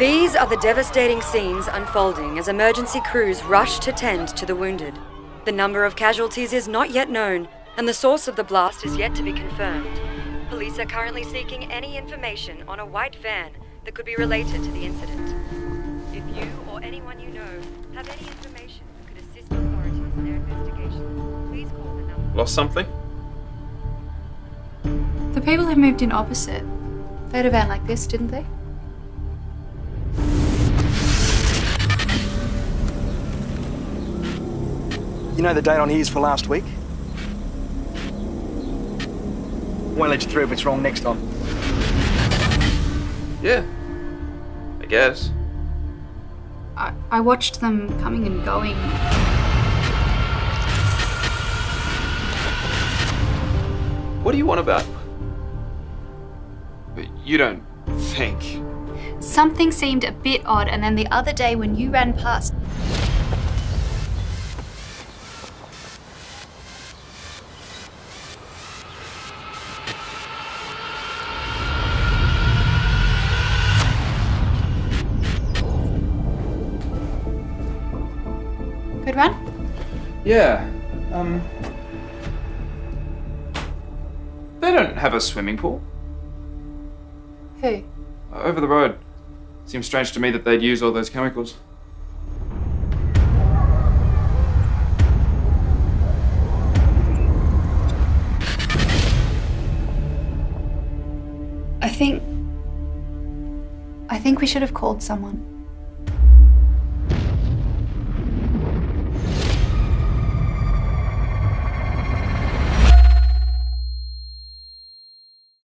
These are the devastating scenes unfolding as emergency crews rush to tend to the wounded. The number of casualties is not yet known, and the source of the blast is yet to be confirmed. Police are currently seeking any information on a white van that could be related to the incident. If you or anyone you know have any information that could assist authorities in their investigation, please call the number. Lost something? The people who moved in opposite, they had a van like this, didn't they? You know the date on here is for last week? Won't let you through if it's wrong next time. Yeah. I guess. I, I watched them coming and going. What do you want about? But you don't think. Something seemed a bit odd, and then the other day when you ran past, Good run? Yeah. Um. They don't have a swimming pool. Who? Over the road. Seems strange to me that they'd use all those chemicals. I think. I think we should have called someone.